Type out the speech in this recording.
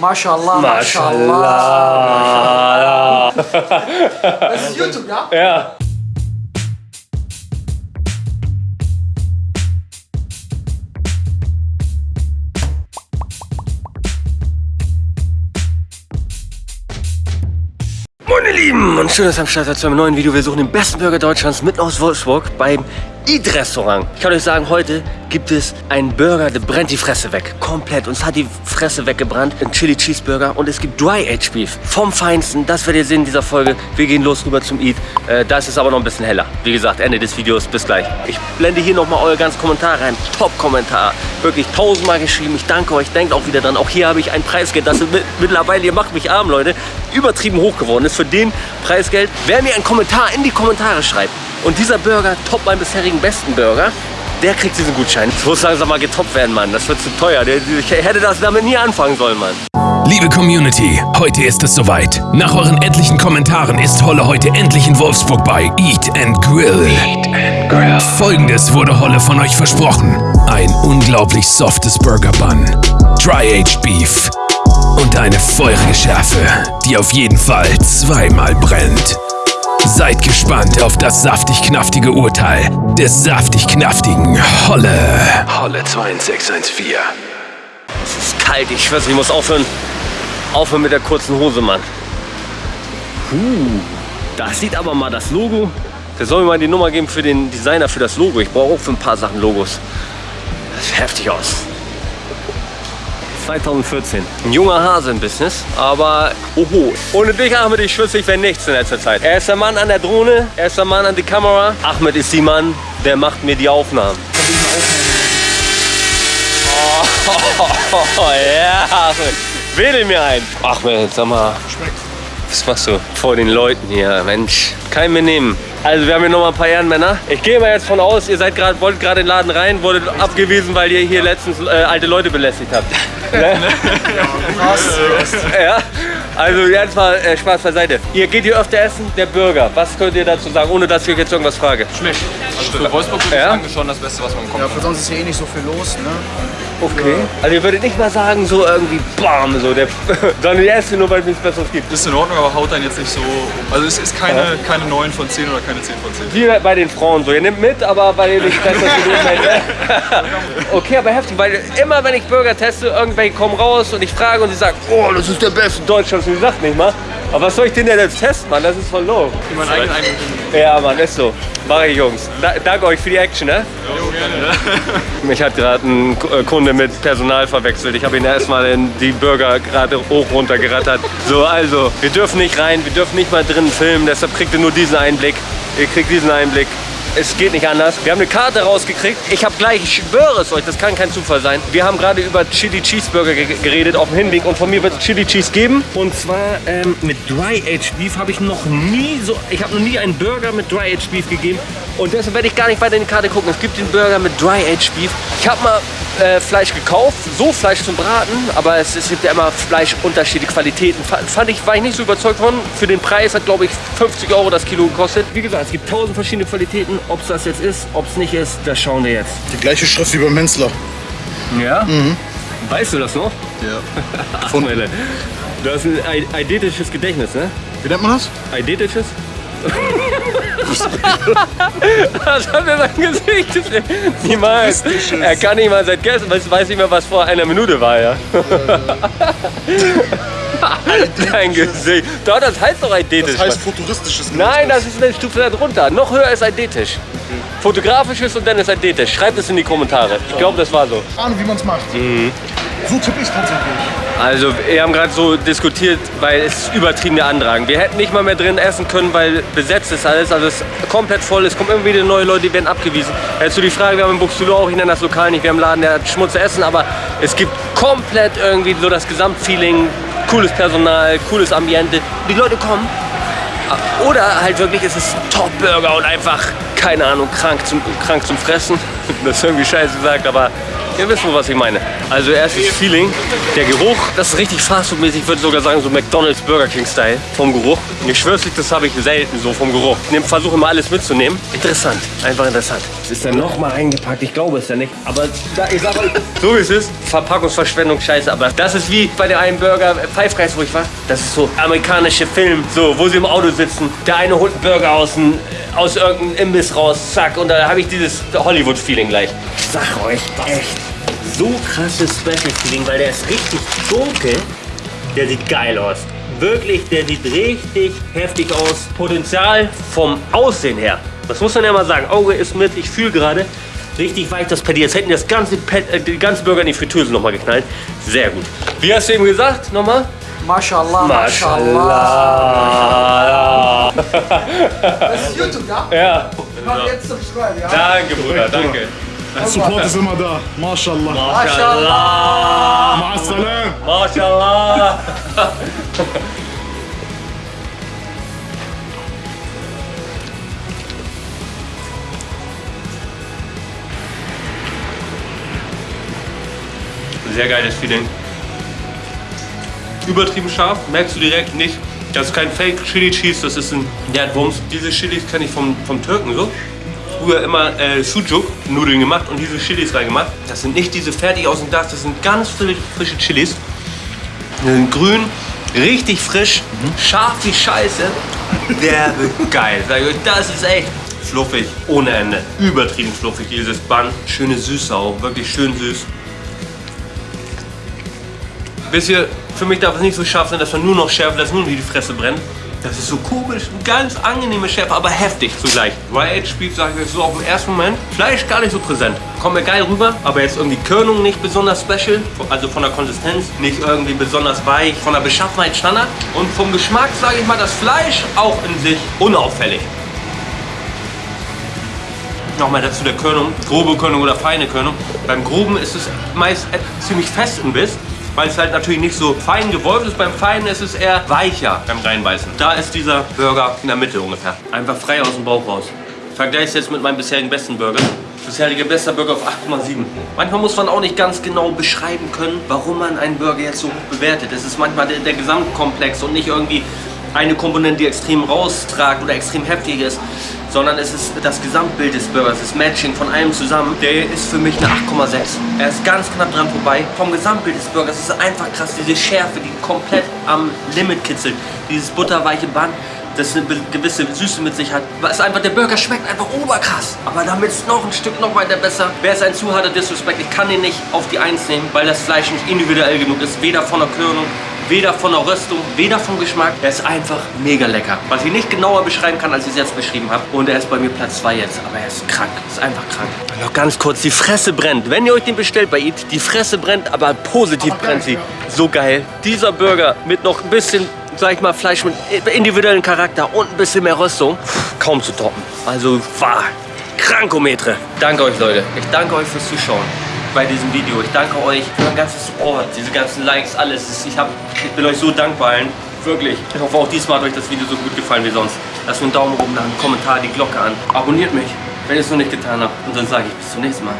Mashallah, Mashallah. Das ist YouTube, ja? Ja. Meine Lieben und schön, dass ihr am Start seid zu einem neuen Video. Wir suchen den besten Burger Deutschlands mitten aus Wolfsburg beim Eat-Restaurant. Ich kann euch sagen, heute gibt es einen Burger, der brennt die Fresse weg. Komplett. Uns hat die Fresse weggebrannt. Ein Chili Cheeseburger und es gibt Dry Aged Beef. Vom Feinsten. Das werdet ihr sehen in dieser Folge. Wir gehen los rüber zum Eat. Äh, da ist es aber noch ein bisschen heller. Wie gesagt, Ende des Videos. Bis gleich. Ich blende hier nochmal eure ganzen Kommentare rein. Top-Kommentar. Wirklich tausendmal geschrieben. Ich danke euch. Denkt auch wieder dran. Auch hier habe ich ein Preisgeld. Das ist mit, mittlerweile, ihr macht mich arm, Leute. Übertrieben hoch geworden ist. Für den Preisgeld. Wer mir einen Kommentar in die Kommentare schreibt, und dieser Burger toppt meinen bisherigen besten Burger. Der kriegt diesen Gutschein. Das muss langsam mal getoppt werden, Mann. Das wird zu teuer. Ich hätte das damit nie anfangen sollen, Mann. Liebe Community, heute ist es soweit. Nach euren etlichen Kommentaren ist Holle heute endlich in Wolfsburg bei Eat and Grill. Eat and Grill. Folgendes wurde Holle von euch versprochen. Ein unglaublich softes Burger Bun, Dry Aged Beef und eine feurige Schärfe, die auf jeden Fall zweimal brennt. Seid gespannt auf das saftig-knaftige Urteil des saftig-knaftigen Holle. Holle 2614. Es ist kalt, ich schwör's, ich muss aufhören, aufhören mit der kurzen Hose, Mann. Puh, da sieht aber mal das Logo. Der soll mir mal die Nummer geben für den Designer für das Logo. Ich brauche auch für ein paar Sachen Logos. Das sieht heftig aus. 2014. Ein junger Hase im Business, aber oho. Ohne dich, Ahmed, ich schwöre, ich wäre nichts in letzter Zeit. Er ist der Mann an der Drohne, er ist der Mann an die Kamera. Ahmed ist die Mann, der macht mir die Aufnahmen. Oh, ja, Ahmed. Wähle mir ein. Ahmed, sag mal. Was machst du vor den Leuten hier? Mensch, kein mehr nehmen. Also wir haben hier noch mal ein paar Ehrenmänner. Ich gehe mal jetzt von aus, ihr seid gerade, wollt gerade in den Laden rein, wurdet abgewiesen, weil ihr hier letztens äh, alte Leute belästigt habt. ne? ja, also jetzt mal äh, Spaß beiseite. Ihr geht hier öfter essen, der Burger. Was könnt ihr dazu sagen, ohne dass ich euch jetzt irgendwas frage? Schmeckt. Also für Wolfsburg würde ich Ja? sagen, ist schon das Beste, was man bekommt. Ja, für sonst ist hier eh nicht so viel los, ne? Okay. Also ihr würdet nicht mal sagen, so irgendwie BAM, so der, sondern ihr esst nur, weil es nichts Besseres gibt. Ist in Ordnung, aber haut dann jetzt nicht so. Also es ist keine, keine 9 von 10 oder keine 10 von 10. Wie bei den Frauen so. Ihr nehmt mit, aber weil ihr nicht besser genug seid. Okay, aber heftig, weil immer wenn ich Burger teste, irgendwelche kommen raus und ich frage und sie sagen, oh, das ist der beste Deutschlands. Und sie sagt nicht mal. Aber was soll ich denn denn jetzt testen, Mann? Das ist voll low. Für meinen eigenen Eindruck. Ja, Mann, ist so. Mach ich, Jungs. Da, danke euch für die Action, ne? Mich hat gerade ein äh, Kunde mit Personal verwechselt. Ich habe ihn erstmal in die Burger gerade hoch runter gerattert. So, also, wir dürfen nicht rein, wir dürfen nicht mal drinnen filmen, deshalb kriegt ihr nur diesen Einblick. Ihr kriegt diesen Einblick. Es geht nicht anders. Wir haben eine Karte rausgekriegt. Ich habe gleich, ich schwöre es euch, das kann kein Zufall sein. Wir haben gerade über Chili Cheeseburger ge- geredet auf dem Hinweg und von mir wird es Chili Cheese geben. Und zwar ähm, mit Dry Aged Beef habe ich noch nie so, ich habe noch nie einen Burger mit Dry Aged Beef gegeben. Und deshalb werde ich gar nicht weiter in die Karte gucken. Es gibt den Burger mit Dry Aged Beef. Ich habe mal äh, Fleisch gekauft, so Fleisch zum Braten, aber es, es gibt ja immer Fleisch unterschiedliche Qualitäten. Fand, ich, war ich nicht so überzeugt von. Für den Preis hat, glaube ich, 50 Euro das Kilo gekostet. Wie gesagt, es gibt tausend verschiedene Qualitäten. Ob es das jetzt ist, ob es nicht ist, das schauen wir jetzt. Die gleiche Schrift wie beim Hensler. Ja? Weißt du das noch? Ja. Von Du hast ein ei- eidetisches Gedächtnis, ne? Wie nennt man das? Eidetisches? Was hat er sein Gesicht? Niemals. Er kann nicht mal seit gestern, weiß, weiß nicht mehr, was vor einer Minute war, ja. Dein Gesicht. Doch, das heißt doch eidetisch. Das heißt futuristisches Nein, das ist eine Stufe darunter. Noch höher ist eidetisch. Fotografisches und dann ist eidetisch. Schreibt es in die Kommentare. Ich glaube, das war so. Ahnung, wie man es macht. Mhm. So tippe ich tatsächlich. Also, wir haben gerade so diskutiert, weil es ist übertrieben der Andrang. Wir hätten nicht mal mehr drin essen können, weil besetzt ist alles. Also, es ist komplett voll. Es kommen immer wieder neue Leute, die werden abgewiesen. Jetzt so die Frage, wir haben in Buxtehude auch, ich nenne das Lokal nicht, wir haben einen Laden, der hat Schmutz essen, aber es gibt komplett irgendwie so das Gesamtfeeling. Cooles Personal, cooles Ambiente. Die Leute kommen. Oder halt wirklich, es ist Top-Burger und einfach, keine Ahnung, krank zum, krank zum Fressen. Das ist irgendwie scheiße gesagt, aber Ihr wisst wohl, was ich meine. Also erstes Feeling, der Geruch, das ist richtig fastfood-mäßig, ich würde sogar sagen so McDonald's Burger King Style vom Geruch. Ich schwör's das habe ich selten so vom Geruch. Ich versuche immer alles mitzunehmen. Interessant, einfach interessant. Es ist dann nochmal eingepackt, ich glaube es ja nicht. Aber da, ich sag euch, so wie es ist, Verpackungsverschwendung, scheiße. Aber das ist wie bei der einen Burger, Five Guys, wo ich war. Das ist so amerikanische Film, so, wo sie im Auto sitzen. Der eine holt einen Burger aus, dem, aus irgendeinem Imbiss raus, zack. Und da habe ich dieses Hollywood-Feeling gleich. Ich sag euch, echt so krasses Special-Feeling, weil der ist richtig dunkel. Der sieht geil aus. Wirklich, der sieht richtig heftig aus. Potenzial vom Aussehen her. Das muss man ja mal sagen. Auge ist mit, ich fühle gerade richtig weich das Patty. Jetzt hätten die das ganze, Pet, äh, die ganze Burger in die Fritteuse nochmal geknallt. Sehr gut. Wie hast du eben gesagt? Nochmal? Mashallah, Mashallah. Das ist YouTube, ja? Ja. Mach jetzt subscribe, ja? Danke, Bruder, danke. Support ist immer da. Mashallah. Mashallah. Ma'assalam. Mashallah. Sehr geiles Feeling. Übertrieben scharf, merkst du direkt nicht. Das ist kein Fake Chili Cheese, das ist ein der hat Wumms. Diese Chilis kenne ich vom, vom Türken so. Früher immer äh, Sujuk Nudeln gemacht und diese Chilis reingemacht. Das sind nicht diese fertig aus dem Glas, das sind ganz frische, frische Chilis. Die sind grün, richtig frisch, scharf wie Scheiße. Geil. Sag ich euch, das ist echt fluffig, ohne Ende. Übertrieben fluffig, dieses Bun. Schöne Süße auch, wirklich schön süß. Wisst ihr, für mich darf es nicht so scharf sein, dass man nur noch schärft, dass nur die Fresse brennt. Das ist so komisch, eine ganz angenehme Schärfe, aber heftig zugleich. Aged Beef, sage ich so auf den ersten Moment, Fleisch gar nicht so präsent. Kommt mir geil rüber, aber jetzt irgendwie Körnung nicht besonders special, also von der Konsistenz nicht irgendwie besonders weich, von der Beschaffenheit Standard. Und vom Geschmack, sage ich mal, das Fleisch auch in sich unauffällig. Nochmal dazu der Körnung, grobe Körnung oder feine Körnung. Beim groben ist es meist ziemlich fest im Biss, weil es halt natürlich nicht so fein gewolft ist. Beim feinen ist es eher weicher beim reinbeißen. Da ist dieser Burger in der Mitte ungefähr. Einfach frei aus dem Bauch raus. Vergleiche es jetzt mit meinem bisherigen besten Burger. Bisherige bester Burger auf 8,7. Manchmal muss man auch nicht ganz genau beschreiben können, warum man einen Burger jetzt so hoch bewertet. Es ist manchmal der, der Gesamtkomplex und nicht irgendwie eine Komponente, die extrem raustragt oder extrem heftig ist, sondern es ist das Gesamtbild des Burgers, das Matching von allem zusammen. Der ist für mich eine 8,6. Er ist ganz knapp dran vorbei. Vom Gesamtbild des Burgers ist es einfach krass, diese Schärfe, die komplett am Limit kitzelt. Dieses butterweiche Band, das eine gewisse Süße mit sich hat. Es ist einfach, der Burger schmeckt einfach oberkrass. Aber damit ist noch ein Stück noch weiter besser. Wäre es ein zu harter Disrespect, ich kann den nicht auf die Eins nehmen, weil das Fleisch nicht individuell genug ist. Weder von der Körnung, weder von der Röstung, weder vom Geschmack. Er ist einfach mega lecker. Was ich nicht genauer beschreiben kann, als ich es jetzt beschrieben habe. Und er ist bei mir Platz 2 jetzt. Aber er ist krank. Ist einfach krank. Noch ganz kurz, die Fresse brennt. Wenn ihr euch den bestellt bei Eat, die Fresse brennt, aber positiv brennt sie. So geil. Dieser Burger mit noch ein bisschen sag ich mal, Fleisch mit individuellem Charakter und ein bisschen mehr Röstung, kaum zu toppen. Also war Krankometre. Danke euch, Leute. Ich danke euch fürs Zuschauen bei diesem Video. Ich danke euch für euren ganzen Support, diese ganzen Likes, alles. Ich, hab, ich bin euch so dankbar allen. Wirklich. Ich hoffe, auch diesmal hat euch das Video so gut gefallen wie sonst. Lasst mir einen Daumen oben da, einen Kommentar, die Glocke an. Abonniert mich, wenn ihr es noch nicht getan habt. Und dann sage ich bis zum nächsten Mal.